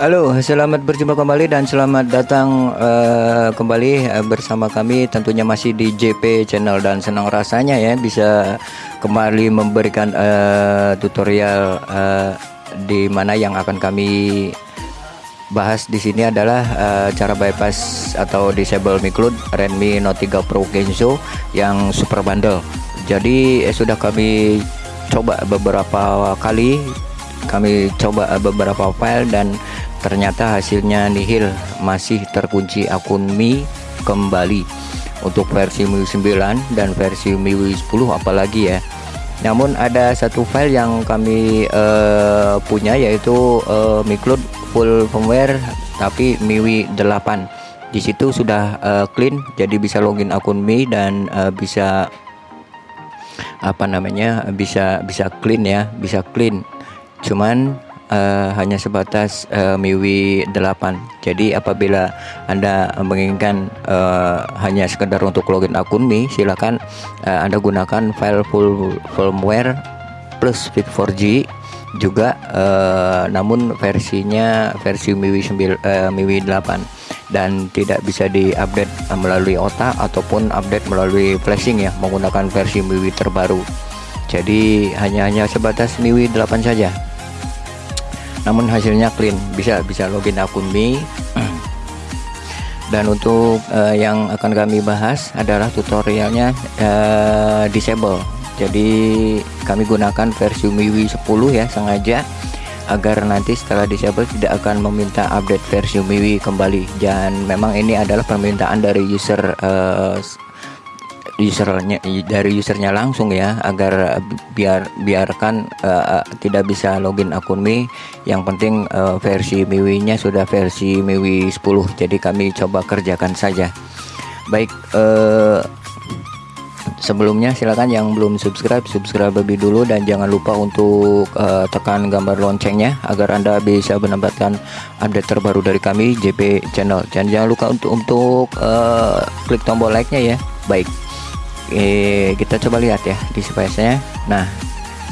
Halo, selamat berjumpa kembali dan selamat datang uh, kembali uh, bersama kami tentunya masih di JP Channel dan senang rasanya ya bisa kembali memberikan uh, tutorial uh, di mana yang akan kami bahas di sini adalah uh, cara bypass atau disable micloud Redmi Note 3 Pro Genzo yang super bundle. Jadi eh, sudah kami coba beberapa kali kami coba beberapa file dan ternyata hasilnya nihil. Masih terkunci akun Mi kembali untuk versi MIUI 9 dan versi MIUI 10 apalagi ya. Namun ada satu file yang kami uh, punya yaitu uh, MiCloud full firmware tapi MIUI 8 di situ sudah uh, clean jadi bisa login akun Mi dan uh, bisa apa namanya bisa bisa clean ya bisa clean cuman uh, hanya sebatas uh, MIUI 8 jadi apabila anda menginginkan uh, hanya sekedar untuk login akun Mi silakan uh, anda gunakan file full firmware plus fit 4G juga uh, namun versinya versi MIUI 9 uh, MIUI 8 dan tidak bisa diupdate melalui OTA ataupun update melalui flashing ya menggunakan versi MIUI terbaru. Jadi hanya hanya sebatas MIUI 8 saja namun hasilnya clean. Bisa bisa login akun Mi. Dan untuk uh, yang akan kami bahas adalah tutorialnya uh, disable. Jadi kami gunakan versi MIUI 10 ya sengaja. Agar nanti setelah disable tidak akan meminta update versi MIUI kembali. Dan memang ini adalah permintaan dari user uh, usernya dari usernya langsung ya agar biar biarkan uh, tidak bisa login akun Mi. Yang penting uh, versi MIUI nya sudah versi MIUI 10 jadi kami coba kerjakan saja. Baik uh, sebelumnya silakan yang belum subscribe subscribe lebih dulu dan jangan lupa untuk uh, tekan gambar loncengnya agar anda bisa mendapatkan update terbaru dari kami JP channel. Dan jangan lupa untuk untuk uh, klik tombol like nya ya. Baik eh, kita coba lihat ya di space-nya. Nah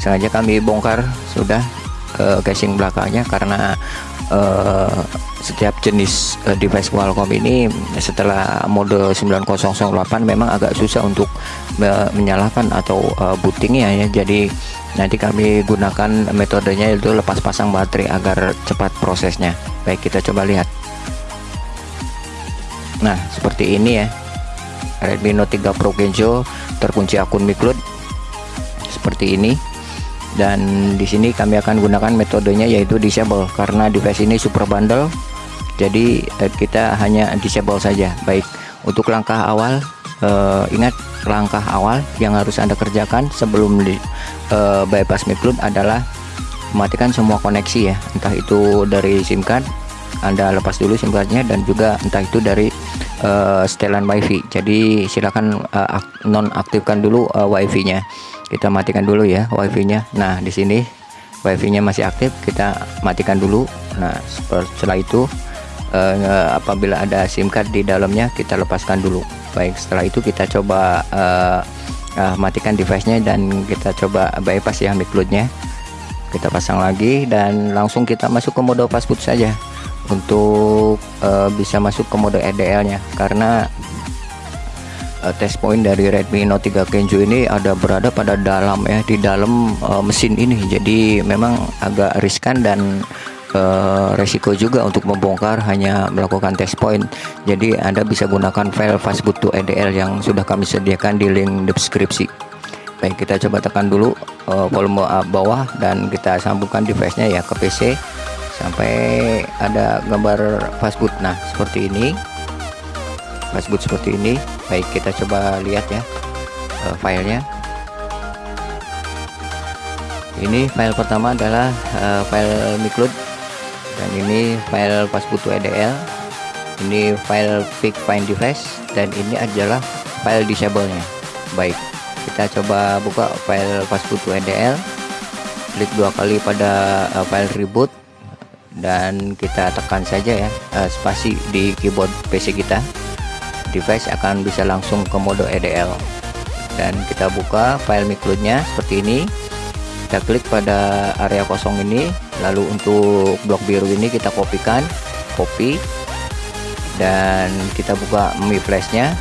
sengaja kami bongkar sudah casing belakangnya karena uh, setiap jenis uh, device Qualcomm ini setelah mode 9008 memang agak susah untuk uh, menyalakan atau uh, bootingnya ya. Jadi nanti kami gunakan metodenya itu lepas pasang baterai agar cepat prosesnya. Baik kita coba lihat. Nah seperti ini ya Redmi Note 3 Pro Genzo terkunci akun MiCloud seperti ini. Dan di sini kami akan gunakan metodenya yaitu disable karena device ini super bundle. Jadi eh, kita hanya disable saja. Baik untuk langkah awal eh, ingat langkah awal yang harus anda kerjakan sebelum di, eh, bypass MiCloud adalah mematikan semua koneksi ya. Entah itu dari SIM card anda lepas dulu SIM cardnya dan juga entah itu dari uh, setelan wifi. Jadi silakan uh, non aktifkan dulu uh, wifi nya kita matikan dulu ya wifi nya nah di sini wifi nya masih aktif kita matikan dulu. Nah setelah itu uh, apabila ada SIM card di dalamnya kita lepaskan dulu. Baik setelah itu kita coba uh, uh, matikan device nya dan kita coba bypass ya mic nya kita pasang lagi dan langsung kita masuk ke mode fastboot saja untuk uh, bisa masuk ke mode EDL nya karena uh, test point dari Redmi Note 3 Kenzo ini ada berada pada dalam ya di dalam uh, mesin ini. Jadi memang agak riskan dan uh, resiko juga untuk membongkar hanya melakukan test point. Jadi Anda bisa gunakan file fastboot to EDL yang sudah kami sediakan di link deskripsi. Baik kita coba tekan dulu volume bawah dan kita sambungkan device nya ya ke PC sampai ada gambar fastboot nah seperti ini. Fastboot seperti ini. Baik kita coba lihat ya uh, filenya. Ini file pertama adalah uh, file micloud dan ini file fastboot EDL ini file pick find device. Dan ini adalah file disable nya baik kita coba buka file fastboot EDL klik dua kali pada uh, file reboot dan kita tekan saja ya uh, spasi di keyboard PC kita. Device akan bisa langsung ke mode EDL dan kita buka file micloudnya seperti ini. Kita klik pada area kosong ini. Lalu untuk blok biru ini kita kopikan copy. Dan kita buka Mi Flashnya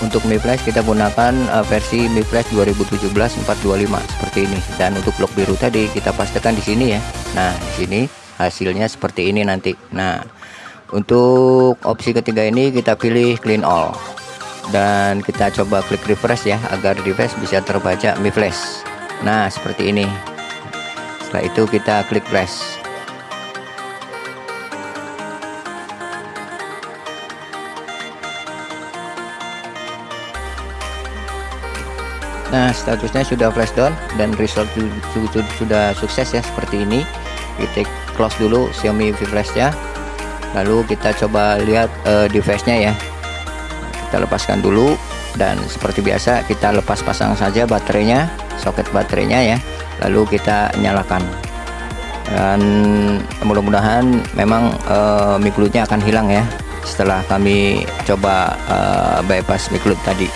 untuk Mi Flash kita gunakan uh, versi Mi Flash 2017 425 seperti ini. Dan untuk blok biru tadi kita pastikan di sini ya. Nah di sini hasilnya seperti ini nanti. Nah untuk opsi ketiga ini kita pilih clean all. Dan kita coba klik refresh ya agar device bisa terbaca Mi Flash. Nah seperti ini. Setelah itu kita klik flash Nah statusnya sudah flash down dan result sudah sukses ya seperti ini. Kita close dulu Xiaomi V Flash ya lalu kita coba lihat uh, device-nya ya. Kita lepaskan dulu dan seperti biasa kita lepas pasang saja baterainya soket baterainya ya. Lalu kita nyalakan. Dan mudah-mudahan memang uh, miklutnya akan hilang ya setelah kami coba uh, bypass miklut tadi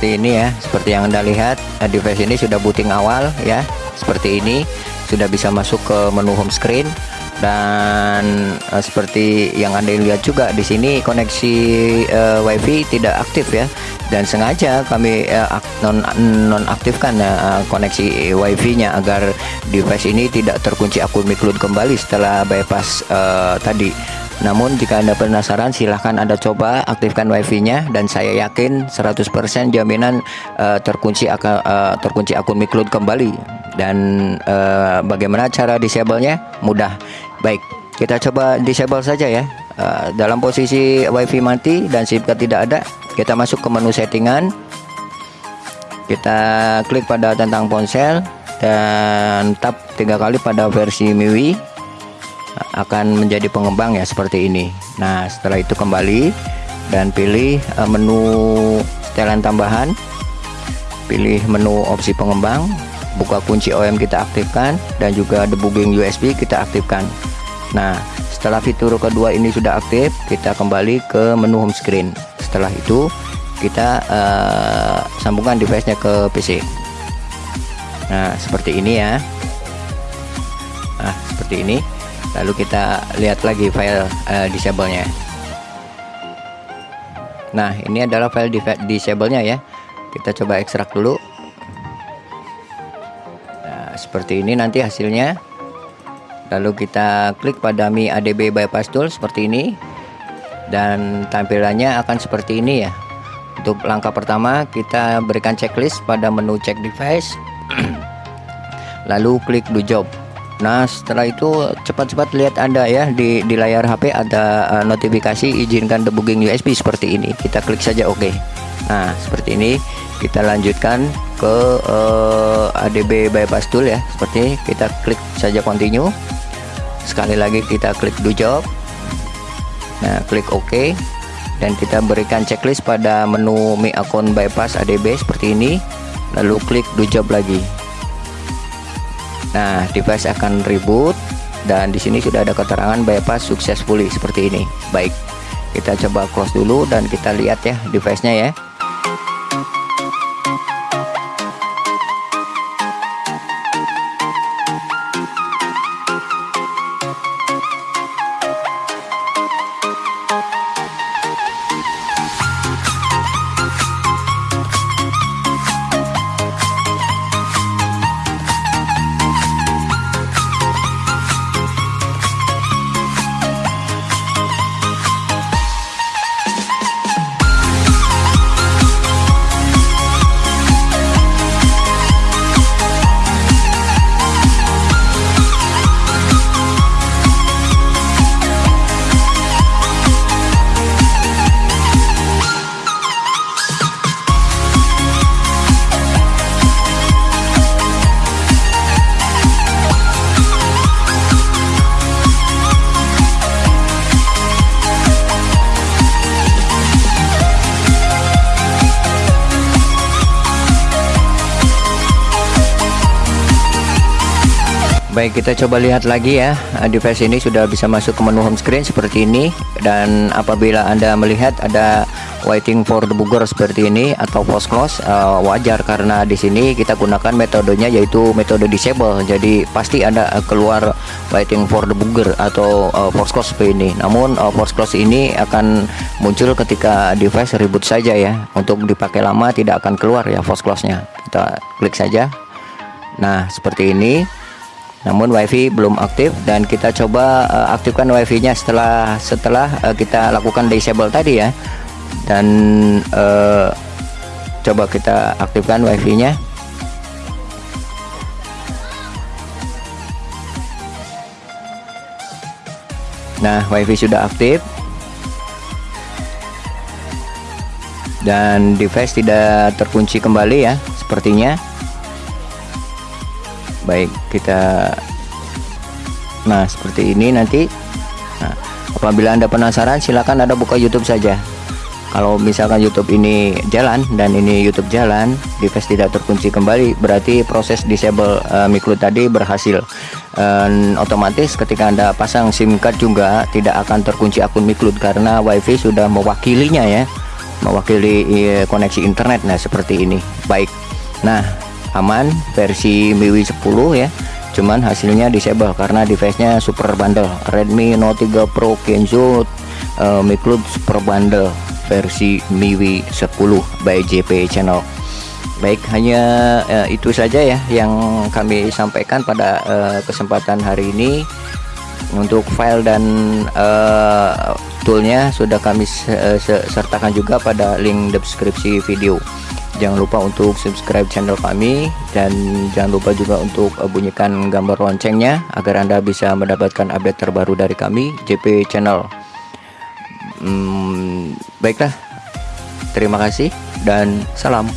seperti ini ya. Seperti yang anda lihat device ini sudah booting awal ya. Seperti ini sudah bisa masuk ke menu home screen. Dan uh, seperti yang anda lihat juga di sini koneksi uh, wifi tidak aktif ya. Dan sengaja kami uh, non non aktifkan uh, koneksi wifi nya agar device ini tidak terkunci akun miklud kembali setelah bypass uh, tadi namun jika Anda penasaran silahkan Anda coba aktifkan wifi-nya dan saya yakin 100% jaminan uh, terkunci uh, terkunci akun Miklud kembali. Dan uh, bagaimana cara disable-nya? Mudah. Baik, kita coba disable saja ya. Uh, dalam posisi wifi mati dan SIM card tidak ada, kita masuk ke menu settingan. Kita klik pada tentang ponsel dan tap tiga kali pada versi MIUI akan menjadi pengembang ya seperti ini. Nah setelah itu kembali dan pilih uh, menu setelan tambahan. Pilih menu opsi pengembang buka kunci OM kita aktifkan dan juga debugging USB kita aktifkan. Nah setelah fitur kedua ini sudah aktif kita kembali ke menu home screen. Setelah itu kita uh, sambungkan device nya ke PC nah seperti ini ya. Nah seperti ini lalu kita lihat lagi file uh, disable-nya. Nah ini adalah file disable-nya ya. Kita coba ekstrak dulu. Nah seperti ini nanti hasilnya. Lalu kita klik pada Mi ADB bypass tool seperti ini. Dan tampilannya akan seperti ini ya. Untuk langkah pertama kita berikan checklist pada menu check device. Lalu klik do job Nah setelah itu cepat-cepat lihat Anda ya di, di layar HP ada uh, notifikasi izinkan debugging USB seperti ini. Kita klik saja OK Nah seperti ini. Kita lanjutkan ke uh, ADB bypass tool ya. Seperti ini. Kita klik saja continue. Sekali lagi kita klik do job. Nah klik OK dan kita berikan checklist pada menu Mi akun bypass ADB seperti ini. Lalu klik do job lagi Nah, device akan reboot dan di sini sudah ada keterangan bypass successfully seperti ini. Baik, kita coba close dulu dan kita lihat ya device-nya ya. Baik kita coba lihat lagi ya. Device ini sudah bisa masuk ke menu home screen seperti ini. Dan apabila anda melihat ada waiting for debugger seperti ini atau force close uh, wajar karena di sini kita gunakan metodenya yaitu metode disable. Jadi pasti ada uh, keluar waiting for debugger atau uh, force close seperti ini. Namun uh, force close ini akan muncul ketika device reboot saja ya. Untuk dipakai lama tidak akan keluar ya force close nya kita klik saja. Nah seperti ini namun wifi belum aktif dan kita coba uh, aktifkan wifi nya setelah setelah uh, kita lakukan disable tadi ya. Dan uh, coba kita aktifkan wifi nya nah wifi sudah aktif. Dan device tidak terkunci kembali ya sepertinya baik kita nah seperti ini nanti. Nah, apabila anda penasaran silahkan anda buka YouTube saja. Kalau misalkan YouTube ini jalan dan ini YouTube jalan device tidak terkunci kembali berarti proses disable uh, Miklu tadi berhasil. Dan otomatis ketika anda pasang SIM card juga tidak akan terkunci akun Miklu karena WiFi sudah mewakilinya ya mewakili uh, koneksi internet nah seperti ini. Baik. Nah aman versi MIUI 10 ya. Cuman hasilnya disable karena device-nya super bundle Redmi Note 3 Pro Kenzo uh, eh, Micloud super bundle versi MIUI 10 by JP channel. Baik hanya uh, itu saja ya yang kami sampaikan pada uh, kesempatan hari ini. Untuk file dan uh, toolnya sudah kami sertakan juga pada link deskripsi video jangan lupa untuk subscribe channel kami dan jangan lupa juga untuk uh, bunyikan gambar loncengnya agar anda bisa mendapatkan update terbaru dari kami JP channel. Hmm, baiklah. Terima kasih dan salam